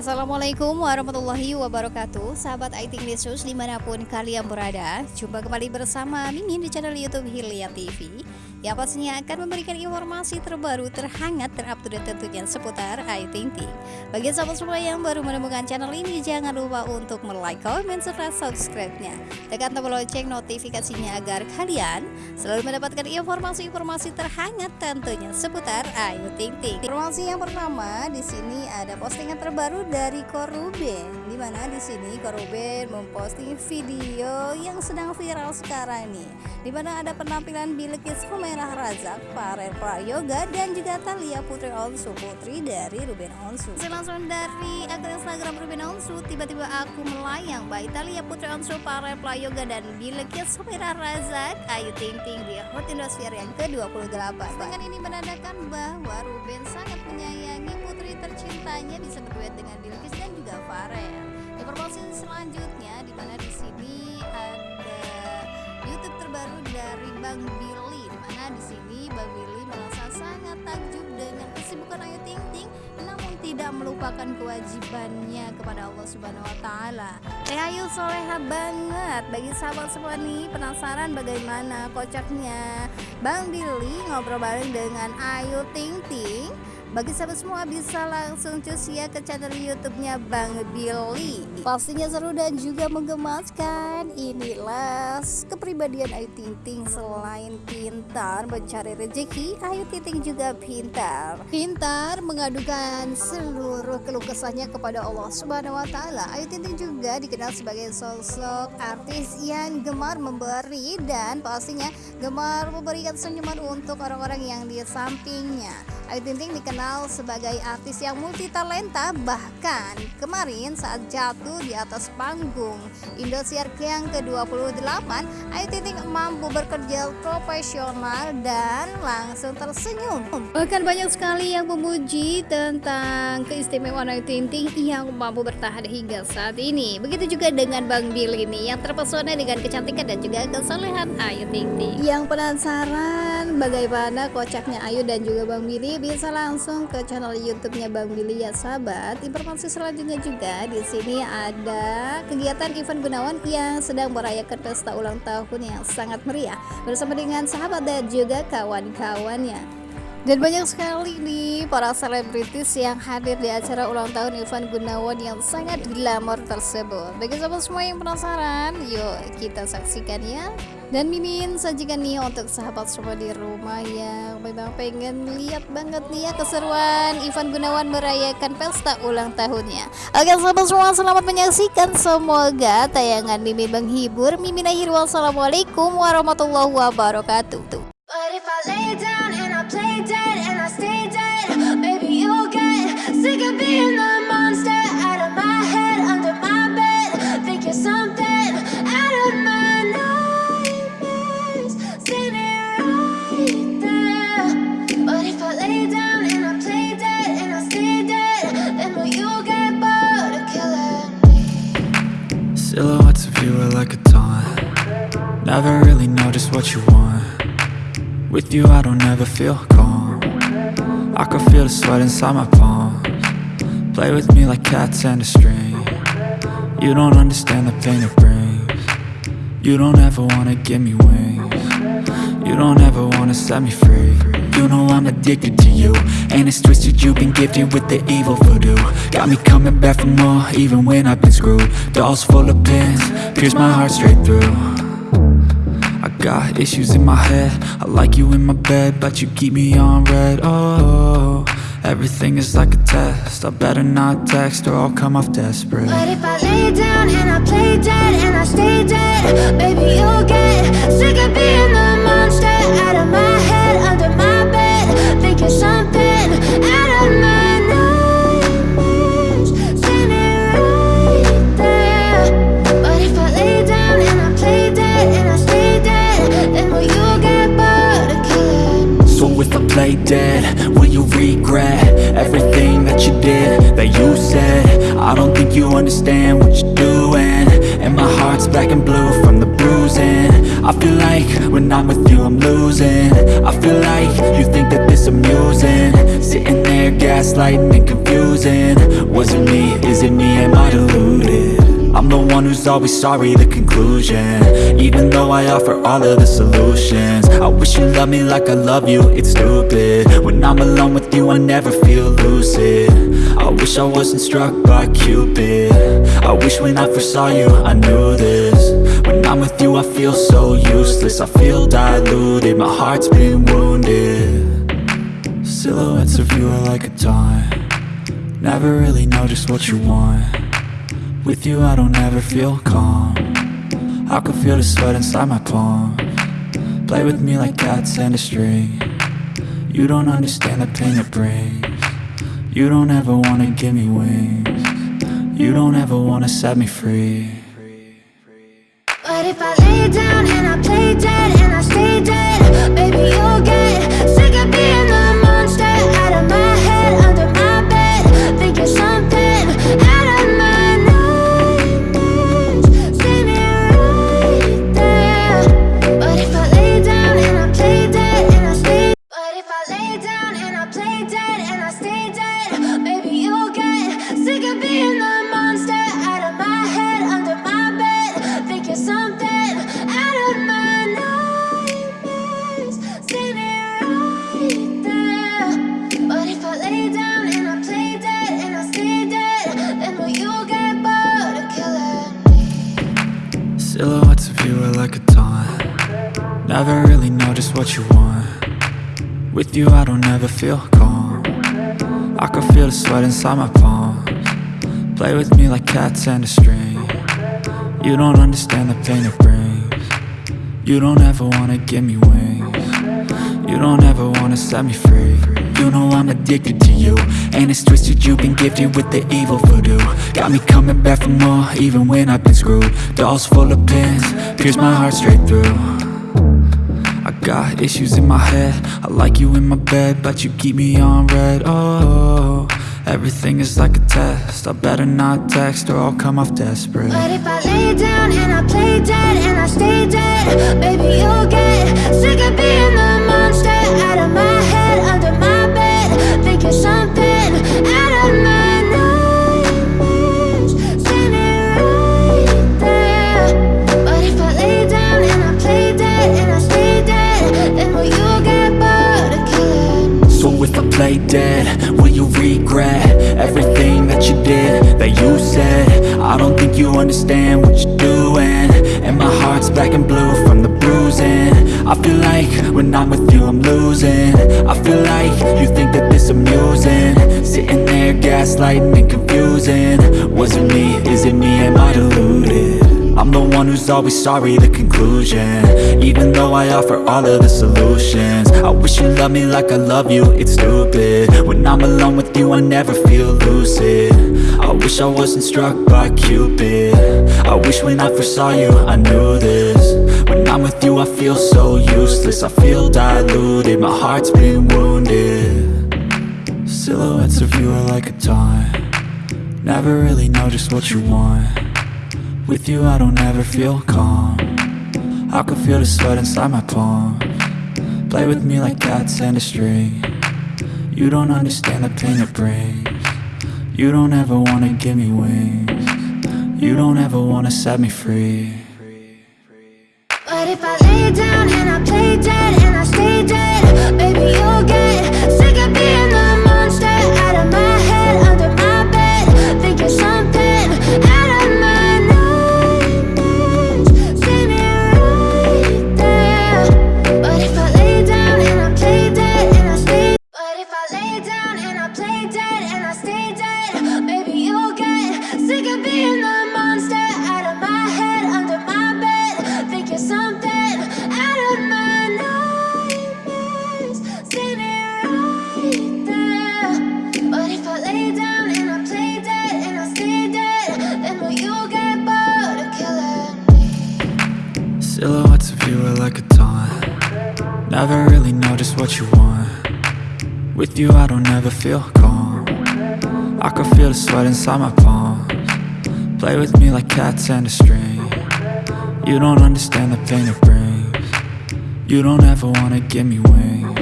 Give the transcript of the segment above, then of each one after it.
Assalamualaikum warahmatullahi wabarakatuh. Sahabat IT News di mana pun kalian berada Jumpa kembali bersama Mimin di channel Youtube Hilya TV Yang pastinya akan memberikan informasi terbaru, terhangat, terupdate tentunya seputar Ayu Ting Ting Bagi sahabat semua yang baru menemukan channel ini Jangan lupa untuk like, komen, serta subscribe-nya. Tekan tombol lonceng notifikasinya agar kalian selalu mendapatkan informasi-informasi terhangat tentunya seputar Ayu Ting Ting Informasi yang pertama di sini ada postingan terbaru dari Koruben di mana di sini Koruben memposting video yang sedang viral sekarang nih. Di mana ada penampilan Bilkis Humairah Razak, Farel Prayoga dan juga Talia Putri Onsu Putri dari Ruben Onsu. Langsung dari akun Instagram Ruben Onsu tiba-tiba aku melayang baik Talia Putri Onsu, Farel Prayoga dan Bilkis Humairah Razak. Ayu Ting Ting di Hot Indosiar yang ke-28 dengan ini menandakan bahwa Ruben sangat menyayangi putri tercintanya bisa berduet dengan Bilkis dan juga Farel. Informasi selanjutnya di mana di sini ada YouTube terbaru dari Bang Billy di sini Bang Billy merasa sangat takjub dengan kesibukan Ayu Ting Ting namun tidak melupakan kewajibannya kepada Allah Subhanahu wa taala. Teh Ayu soleha banget. Bagi sahabat semua nih penasaran bagaimana kocaknya? Bang Billy ngobrol bareng dengan Ayu Ting Ting bagi sahabat semua bisa langsung cus ya ke channel YouTube-nya Bang Billy. Pastinya seru dan juga menggemaskan. Inilah kepribadian Ayu Ting Ting selain pintar mencari rezeki, Ayu Ting Ting juga pintar. Pintar mengadukan seluruh keluh kesahnya kepada Allah Subhanahu wa taala. Ayu Ting Ting juga dikenal sebagai sosok artis yang gemar memberi dan pastinya gemar memberikan senyuman untuk orang-orang yang di sampingnya. Ayu Ting Ting dikenal sebagai artis yang multi talenta bahkan kemarin saat jatuh di atas panggung. Indosiar yang ke-28 Ayu Ting Ting mampu bekerja profesional dan langsung tersenyum. Bahkan banyak sekali yang memuji tentang keistimewaan Ayu Ting Ting yang mampu bertahan hingga saat ini. Begitu juga dengan Bang Bill ini yang terpesona dengan kecantikan dan juga kesolehan Ayu Ting Ting yang penasaran bagaimana kocaknya Ayu dan juga Bang Billy bisa langsung ke channel YouTube-nya Bang Billy ya sahabat. Informasi selanjutnya juga di sini ada kegiatan Ivan Gunawan yang sedang merayakan pesta ulang tahun yang sangat meriah bersama dengan sahabat dan juga kawan-kawannya. Dan banyak sekali nih para selebritis yang hadir di acara ulang tahun Ivan Gunawan yang sangat glamor tersebut. Bagi sahabat semua yang penasaran, yuk kita saksikan ya. Dan Mimin sajikan nih untuk sahabat semua di rumah yang memang pengen lihat banget nih ya keseruan Ivan Gunawan merayakan pesta ulang tahunnya. Oke sahabat semua selamat menyaksikan semoga tayangan Mimin menghibur. Mimin akhir wassalamualaikum warahmatullahi wabarakatuh. Never really know just what you want. With you I don't ever feel calm. I can feel the sweat inside my palms. Play with me like cats and a string. You don't understand the pain it brings. You don't ever wanna give me wings. You don't ever wanna set me free. You know I'm addicted to you And it's twisted you've been gifted with the evil voodoo. Got me coming back for more even when I've been screwed. Dolls full of pins, pierce my heart straight through got issues in my head. I like you in my bed But you keep me on red. Oh, everything is like a test. I better not text or I'll come off desperate. But if I lay down and I play dead and I stay dead Baby, you'll get sick of being the monster out of my that you said. I don't think you understand what you're doing. And my heart's black and blue from the bruising. I feel like when I'm with you I'm losing. I feel like you think that this amusing. Sitting there gaslighting and confusing. Was it me, is it me, am I deluded? I'm the one who's always sorry, the conclusion. Even though I offer all of the solutions. I wish you loved me like I love you, it's stupid. When I'm alone with you I never feel lucid I wish I wasn't struck by Cupid. I wish when I first saw you I knew this. When I'm with you I feel so useless. I feel diluted, my heart's been wounded. Silhouettes of you are like a taunt Never really know just what you want. With you I don't ever feel calm. I can feel the sweat inside my palm. Play with me like cats and a string. You don't understand the pain it brings You don't ever wanna give me wings. You don't ever wanna set me free. But if I lay down and I play dead and I stay dead, baby, you'll get Never really know just what you want. With you I don't ever feel calm. I can feel the sweat inside my palms. Play with me like cats and a string. You don't understand the pain it brings. You don't ever wanna give me wings. You don't ever wanna set me free. You know I'm addicted to you. And it's twisted you've been gifted with the evil voodoo. Got me coming back for more even when I've been screwed. Dolls full of pins, pierce my heart straight through got issues in my head. I like you in my bed But you keep me on red. Oh, everything is like a test. I better not text or I'll come off desperate. But if I lay down and I play dead and I stay dead, baby, you'll get sick of being the monster out of my I don't think you understand what you're doing. And my heart's black and blue from the bruising. I feel like when I'm with you I'm losing. I feel like you think that this amusing. Sitting there gaslighting and confusing. Was it me, is it me, am I deluded? I'm the one who's always sorry, the conclusion. Even though I offer all of the solutions. I wish you loved me like I love you, it's stupid. When I'm alone with you I never feel lucid I wish I wasn't struck by Cupid. I wish when I first saw you I knew this. When I'm with you I feel so useless. I feel diluted, my heart's been wounded. Silhouettes of you are like a taunt. Never really know just what you want. With you I don't ever feel calm. I can feel the sweat inside my palm. Play with me like cats and a string. You don't understand the pain it brings You don't ever wanna give me wings. You don't ever wanna set me free. But if I lay down and I play dead and I stay dead, baby, you'll get Never really know just what you want. With you I don't ever feel calm. I can feel the sweat inside my palms. Play with me like cats and a string. You don't understand the pain it brings. You don't ever wanna give me wings.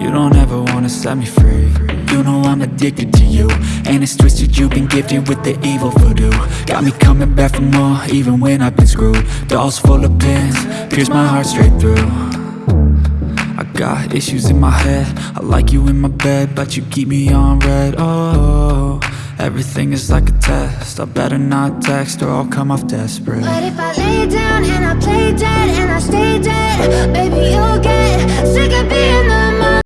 You don't ever wanna set me free. You know I'm addicted to you And it's twisted, you've been gifted with the evil voodoo. Got me coming back for more, even when I've been screwed. Dolls full of pins, pierce my heart straight through got issues in my head. I like you in my bed, but you keep me on red. Oh, everything is like a test. I better not text or I'll come off desperate. But if I lay down and I play dead and I stay dead, baby, you'll get sick of being the